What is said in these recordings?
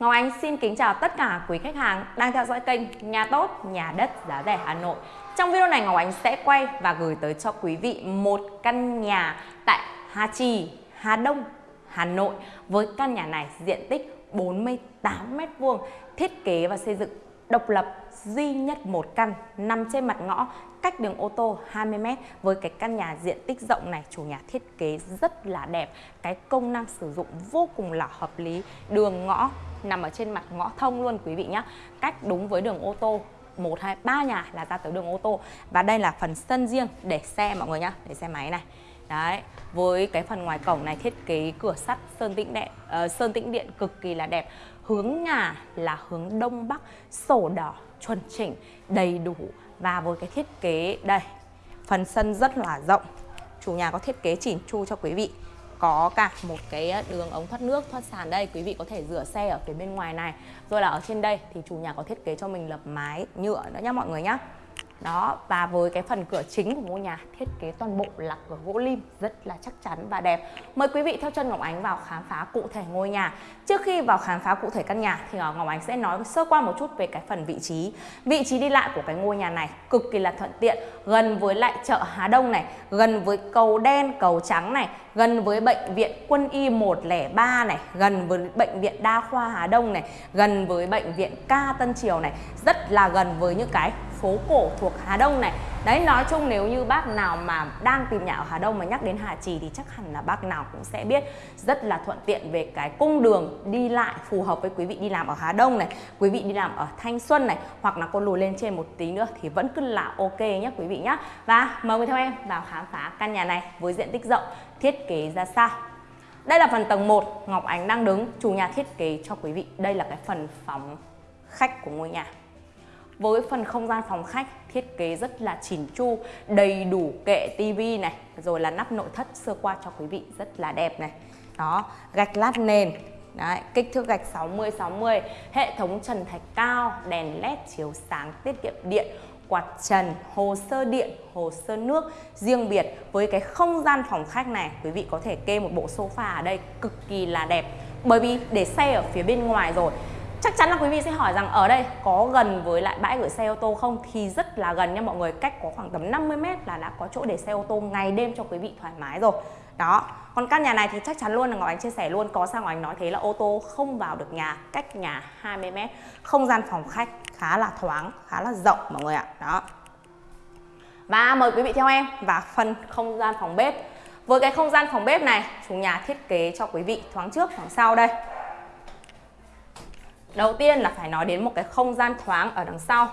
Ngọc Ánh xin kính chào tất cả quý khách hàng đang theo dõi kênh Nhà Tốt, Nhà Đất Giá Rẻ Hà Nội. Trong video này Ngọc Ánh sẽ quay và gửi tới cho quý vị một căn nhà tại Hà Trì, Hà Đông, Hà Nội Với căn nhà này diện tích 48m2, thiết kế và xây dựng độc lập duy nhất một căn nằm trên mặt ngõ cách đường ô tô 20m với cái căn nhà diện tích rộng này, chủ nhà thiết kế rất là đẹp. Cái công năng sử dụng vô cùng là hợp lý. Đường ngõ nằm ở trên mặt ngõ thông luôn, quý vị nhé cách đúng với đường ô tô một, hai, ba nhà là ra tới đường ô tô. Và đây là phần sân riêng để xe, mọi người nhá, để xe máy này đấy với cái phần ngoài cổng này thiết kế cửa sắt sơn tĩnh điện uh, ờ, sơn tĩnh điện cực kỳ là đẹp. Hướng nhà là hướng đông bắc sổ đỏ chuẩn chỉnh đầy đủ. Và với cái thiết kế đây phần sân rất là rộng. Chủ nhà có thiết kế chỉnh chu cho quý vị. Có cả một cái đường ống thoát nước thoát sàn. Đây quý vị có thể rửa xe ở phía bên ngoài này. Rồi là ở trên đây thì chủ nhà có thiết kế cho mình lập mái nhựa nữa nhá mọi người nhá đó và với cái phần cửa chính của ngôi nhà thiết kế toàn bộ là cửa gỗ lim rất là chắc chắn và đẹp. Mời quý vị theo chân Ngọc Ánh vào khám phá cụ thể ngôi nhà. Trước khi vào khám phá cụ thể căn nhà thì ờ, Ngọc Ánh sẽ nói sơ qua một chút về cái phần vị trí. Vị trí đi lại của cái ngôi nhà này cực kỳ là thuận tiện gần với lại chợ Hà Đông này gần với cầu đen cầu trắng này gần với bệnh viện Quân y 103 này, gần với bệnh viện Đa khoa Hà Đông này, gần với bệnh viện Ca Tân Triều này, rất là gần với những cái phố cổ thuộc Hà Đông này. Đấy, nói chung nếu như bác nào mà đang tìm nhà ở Hà Đông mà nhắc đến Hà Trì thì chắc hẳn là bác nào cũng sẽ biết rất là thuận tiện về cái cung đường đi lại phù hợp với quý vị đi làm ở Hà Đông này, quý vị đi làm ở Thanh Xuân này, hoặc là con lùi lên trên một tí nữa thì vẫn cứ là ok nhé quý vị nhé và mời quý theo em vào khám phá căn nhà này với diện tích rộng, thiết kế ra sao. Đây là phần tầng 1 Ngọc Ánh đang đứng, chủ nhà thiết kế cho quý vị. Đây là cái phần phòng khách của ngôi nhà với phần không gian phòng khách thiết kế rất là chỉn chu đầy đủ kệ tivi này rồi là nắp nội thất sơ qua cho quý vị rất là đẹp này. Đó gạch lát nền Đấy, kích thước gạch 60 60, hệ thống trần thạch cao, đèn led chiếu sáng tiết kiệm điện, quạt trần, hồ sơ điện, hồ sơ nước riêng biệt. Với cái không gian phòng khách này quý vị có thể kê một bộ sofa ở đây cực kỳ là đẹp. Bởi vì để xe ở phía bên ngoài rồi Chắc chắn là quý vị sẽ hỏi rằng ở đây có gần với lại bãi gửi xe ô tô không? Thì rất là gần nha mọi người, cách có khoảng tầm 50 mét là đã có chỗ để xe ô tô ngày đêm cho quý vị thoải mái rồi. Đó, còn căn nhà này thì chắc chắn luôn là Ngọc Ánh chia sẻ luôn Có sao Ngọc Ánh nói thế là ô tô không vào được nhà Cách nhà 20 mét Không gian phòng khách khá là thoáng Khá là rộng mọi người ạ Đó Và mời quý vị theo em vào phần không gian phòng bếp Với cái không gian phòng bếp này Chủ nhà thiết kế cho quý vị thoáng trước thoáng sau đây Đầu tiên là phải nói đến một cái không gian thoáng ở đằng sau.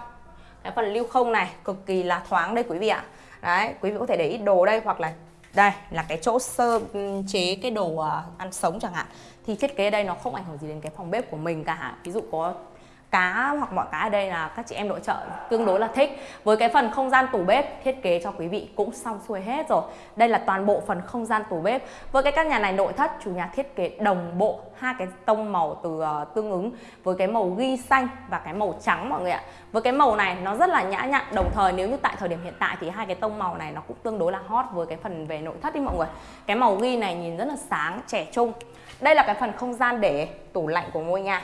Cái phần lưu không này cực kỳ là thoáng đây quý vị ạ. Đấy, quý vị có thể để ít đồ đây hoặc là đây là cái chỗ sơ chế cái đồ à, ăn sống chẳng hạn. Thì thiết kế đây nó không ảnh hưởng gì đến cái phòng bếp của mình cả. Ví dụ có cá hoặc mọi cái ở đây là các chị em nội trợ tương đối là thích. Với cái phần không gian tủ bếp thiết kế cho quý vị cũng xong xuôi hết rồi. Đây là toàn bộ phần không gian tủ bếp. Với cái căn nhà này nội thất chủ nhà thiết kế đồng bộ hai cái tông màu từ uh, tương ứng với cái màu ghi xanh và cái màu trắng mọi người ạ. Với cái màu này nó rất là nhã nhặn. Đồng thời nếu như tại thời điểm hiện tại thì hai cái tông màu này nó cũng tương đối là hot với cái phần về nội thất đi mọi người. Cái màu ghi này nhìn rất là sáng trẻ trung. Đây là cái phần không gian để tủ lạnh của ngôi nhà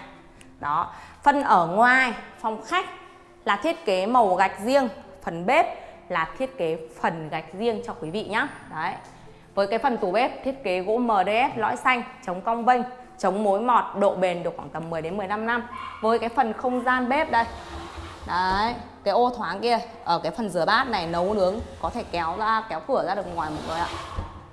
đó. Phân ở ngoài phòng khách là thiết kế màu gạch riêng Phần bếp là thiết kế phần gạch riêng cho quý vị nhé Đấy. Với cái phần tủ bếp thiết kế gỗ MDF lõi xanh chống cong vênh chống mối mọt độ bền được khoảng tầm 10 đến 15 năm. Với cái phần không gian bếp đây. Đấy cái ô thoáng kia ở cái phần rửa bát này nấu nướng có thể kéo ra kéo cửa ra được ngoài một người ạ.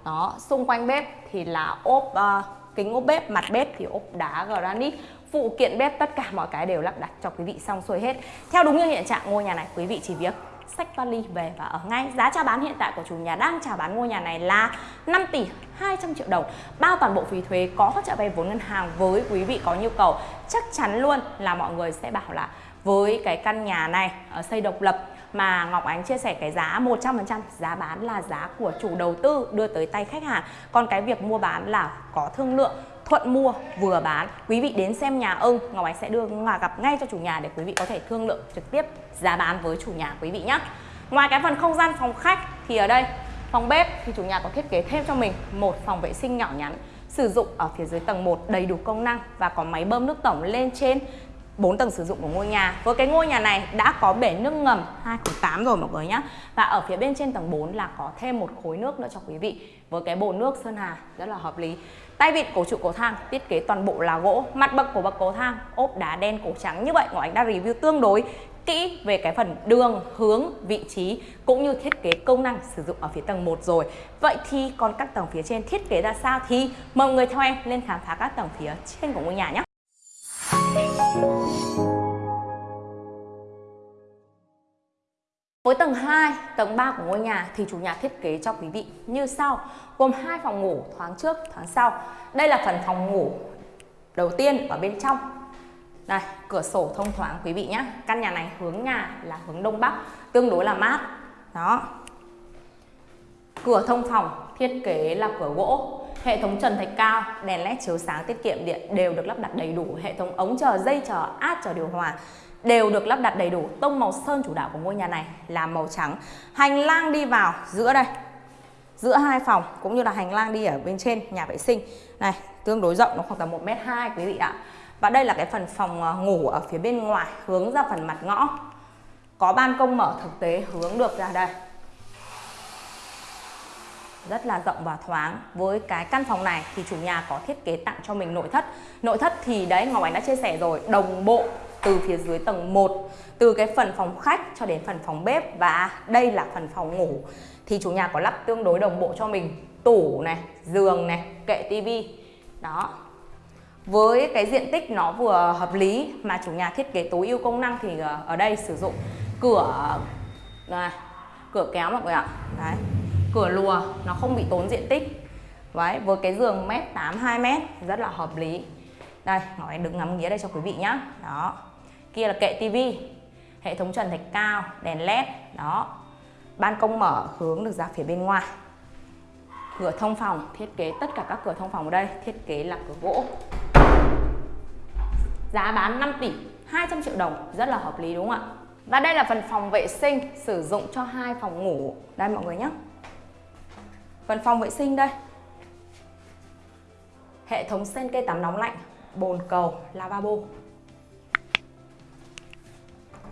Đó xung quanh bếp thì là ốp uh, kính ốp bếp, mặt bếp thì ốp đá, granite. Phụ kiện bếp tất cả mọi cái đều lắp đặt cho quý vị xong xuôi hết. Theo đúng như hiện trạng ngôi nhà này, quý vị chỉ việc sách vali về và ở ngay. Giá chào bán hiện tại của chủ nhà đang chào bán ngôi nhà này là 5 tỷ 200 triệu đồng. Bao toàn bộ phí thuế có hỗ trợ vay vốn ngân hàng với quý vị có nhu cầu, chắc chắn luôn là mọi người sẽ bảo là với cái căn nhà này ở xây độc lập mà Ngọc Ánh chia sẻ cái giá 100% giá bán là giá của chủ đầu tư đưa tới tay khách hàng. Còn cái việc mua bán là có thương lượng thuận mua, vừa bán. Quý vị đến xem nhà ưng Ngọc Ánh sẽ đưa gặp ngay cho chủ nhà để quý vị có thể thương lượng trực tiếp giá bán với chủ nhà quý vị nhé. Ngoài cái phần không gian phòng khách thì ở đây, phòng bếp thì chủ nhà có thiết kế thêm cho mình một phòng vệ sinh nhỏ nhắn sử dụng ở phía dưới tầng 1 đầy đủ công năng và có máy bơm nước tổng lên trên. 4 tầng sử dụng của ngôi nhà. Với cái ngôi nhà này đã có bể nước ngầm 208 rồi mọi người nhé. Và ở phía bên trên tầng 4 là có thêm một khối nước nữa cho quý vị. Với cái bồn nước Sơn Hà rất là hợp lý. Tay vịn cổ trụ cầu thang thiết kế toàn bộ là gỗ, mặt bậc của bậc cầu thang ốp đá đen cổ trắng như vậy Ngọc Ánh đã review tương đối kỹ về cái phần đường, hướng, vị trí cũng như thiết kế công năng sử dụng ở phía tầng 1 rồi. Vậy thì còn các tầng phía trên thiết kế ra sao thì mời mọi người theo em lên khám phá các tầng phía trên của ngôi nhà nhé. Với tầng 2, tầng 3 của ngôi nhà thì chủ nhà thiết kế cho quý vị như sau. Gồm hai phòng ngủ thoáng trước, thoáng sau. Đây là phần phòng ngủ đầu tiên ở bên trong. Đây, cửa sổ thông thoáng quý vị nhé Căn nhà này hướng nhà là hướng đông bắc Tương đối là mát. Đó. Cửa thông phòng thiết kế là cửa gỗ. Hệ thống trần thạch cao, đèn led chiếu sáng tiết kiệm điện đều được lắp đặt đầy đủ Hệ thống ống chờ, dây chờ, át chờ điều hòa đều được lắp đặt đầy đủ. Tông màu sơn chủ đạo của ngôi nhà này là màu trắng. Hành lang đi vào giữa đây, giữa hai phòng cũng như là hành lang đi ở bên trên nhà vệ sinh. Này, tương đối rộng nó khoảng tầm 1m2 quý vị ạ. Và đây là cái phần phòng ờ, ngủ ở phía bên ngoài hướng ra phần mặt ngõ. Có ban công mở thực tế hướng được ra đây. Rất là rộng và thoáng. Với cái căn phòng này thì chủ nhà có thiết kế tặng cho mình nội thất. Nội thất thì đấy Ngọc Ánh đã chia sẻ rồi Đồng bộ từ phía dưới tầng 1 từ cái phần phòng khách cho đến phần phòng bếp và đây là phần phòng ngủ. Thì chủ nhà có lắp tương đối đồng bộ cho mình tủ này giường này kệ tivi. Đó. Với cái diện tích nó vừa hợp lý mà chủ nhà thiết kế tối ưu công năng thì ờ, ở đây sử dụng cửa này, cửa kéo mọi người ạ. Đấy cửa lùa, nó không bị tốn diện tích. Đấy, với cái giường mét 8 2 mét rất là hợp lý. Đây ngồi đứng ngắm nghía đây cho quý vị nhá. Đó. Kia là kệ tivi, hệ thống trần thạch cao, đèn led, đó. Ban công mở, hướng được ra phía bên ngoài. Cửa thông phòng, thiết kế tất cả các cửa thông phòng ở đây, thiết kế là cửa gỗ. Giá bán 5 tỷ 200 triệu đồng, rất là hợp lý đúng không ạ? Và đây là phần phòng vệ sinh, sử dụng cho hai phòng ngủ. Đây mọi người nhé phần phòng vệ sinh đây. Hệ thống sen cây tắm nóng lạnh, bồn cầu, lavabo.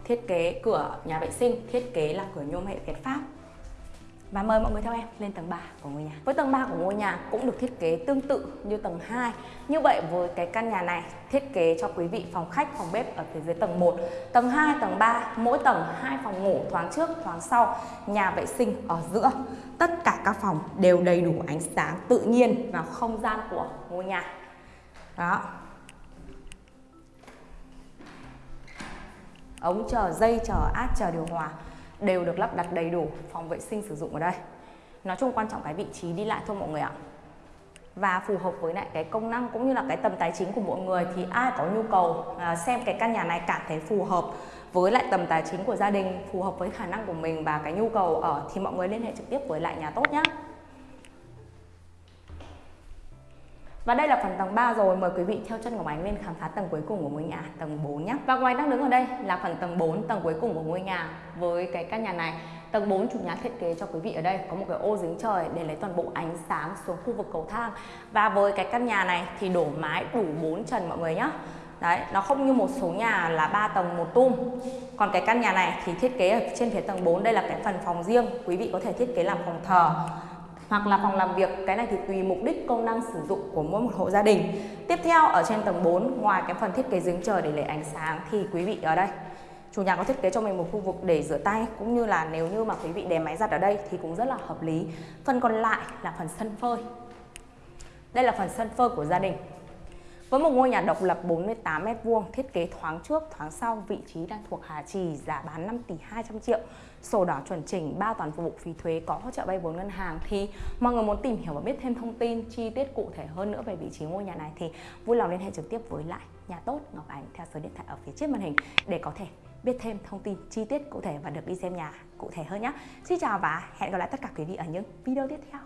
Thiết kế cửa nhà vệ sinh, thiết kế là cửa nhôm hệ Việt Pháp và mời mọi người theo em lên tầng 3 của ngôi nhà. Với tầng 3 của ngôi nhà cũng được thiết kế tương tự như tầng 2. Như vậy với cái căn nhà này thiết kế cho quý vị phòng khách, phòng bếp ở phía dưới tầng 1, tầng 2, tầng 3, mỗi tầng hai phòng ngủ thoáng trước, thoáng sau, nhà vệ sinh ở giữa. Tất cả các phòng đều đầy đủ ánh sáng tự nhiên vào không gian của ngôi nhà. Đó, ống chờ, dây chờ, át chờ điều hòa đều được lắp đặt đầy đủ phòng vệ sinh sử dụng ở đây. Nói chung quan trọng cái vị trí đi lại thôi mọi người ạ. Và phù hợp với lại cái công năng cũng như là cái tầm tài chính của mọi người thì ai có nhu cầu à, xem cái căn nhà này cảm thấy phù hợp với lại tầm tài chính của gia đình phù hợp với khả năng của mình và cái nhu cầu ở thì mọi người liên hệ trực tiếp với lại nhà tốt nhé Và đây là phần tầng 3 rồi, mời quý vị theo chân Ngọc Ánh lên khám phá tầng cuối cùng của ngôi nhà, tầng 4 nhé. Và ngoài đang đứng ở đây là phần tầng 4, tầng cuối cùng của ngôi nhà. Với cái căn nhà này, tầng 4 chủ nhà thiết kế cho quý vị ở đây có một cái ô dính trời để lấy toàn bộ ánh sáng xuống khu vực cầu thang. Và với cái căn nhà này thì đổ mái đủ 4 trần mọi người nhé. Đấy, nó không như một số nhà là 3 tầng một tum. Còn cái căn nhà này thì thiết kế ở trên phía tầng 4 đây là cái phần phòng riêng, quý vị có thể thiết kế làm phòng thờ hoặc là phòng làm việc. Cái này thì tùy mục đích công năng sử dụng của mỗi một hộ gia đình. Tiếp theo ở trên tầng 4 ngoài cái phần thiết kế giếng trời để lấy ánh sáng thì quý vị ở đây chủ nhà có thiết kế cho mình một khu vực để rửa tay cũng như là nếu như mà quý vị để máy giặt ở đây thì cũng rất là hợp lý. Phần còn lại là phần sân phơi. Đây là phần sân phơi của gia đình. Với một ngôi nhà độc lập 48m2 thiết kế thoáng trước, thoáng sau, vị trí đang thuộc Hà Trì, giá bán 5 tỷ 200 triệu, sổ đỏ chuẩn chỉnh, bao toàn phục vụ phí thuế, có hỗ trợ vay vốn ngân hàng thì mọi người muốn tìm hiểu và biết thêm thông tin chi tiết cụ thể hơn nữa về vị trí ngôi nhà này thì vui lòng liên hệ trực tiếp với lại nhà tốt Ngọc Ánh theo số điện thoại ở phía trên màn hình để có thể biết thêm thông tin chi tiết cụ thể và được đi xem nhà cụ thể hơn nhé. Xin chào và hẹn gặp lại tất cả quý vị ở những video tiếp theo.